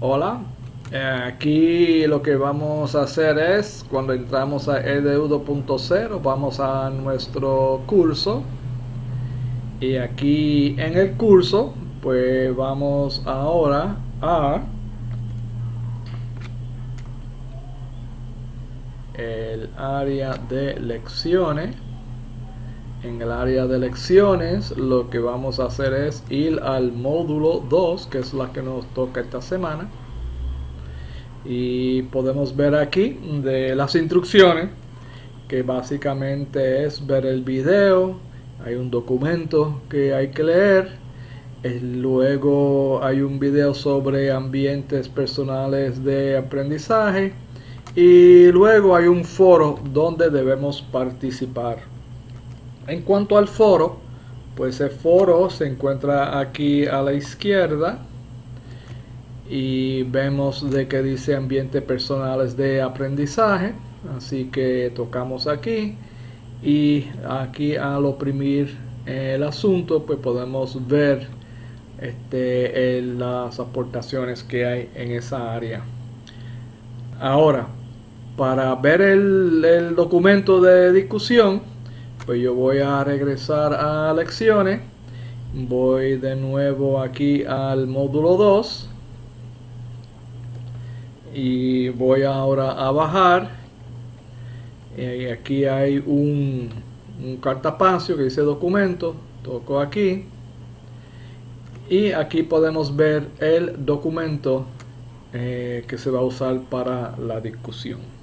Hola, eh, aquí lo que vamos a hacer es cuando entramos a edu 2.0 vamos a nuestro curso. Y aquí en el curso pues vamos ahora a el área de lecciones en el área de lecciones lo que vamos a hacer es ir al módulo 2 que es la que nos toca esta semana. Y podemos ver aquí de las instrucciones que básicamente es ver el video hay un documento que hay que leer luego hay un video sobre ambientes personales de aprendizaje y luego hay un foro donde debemos participar en cuanto al foro, pues el foro se encuentra aquí a la izquierda y vemos de que dice ambiente personales de aprendizaje así que tocamos aquí y aquí al oprimir el asunto pues podemos ver este, las aportaciones que hay en esa área. Ahora para ver el documento de discusión pues yo voy a regresar a lecciones. Voy de nuevo aquí al módulo 2 y voy ahora a bajar. Y aquí hay un, un cartapacio que dice documento. Toco aquí. Y aquí podemos ver el documento eh, que se va a usar para la discusión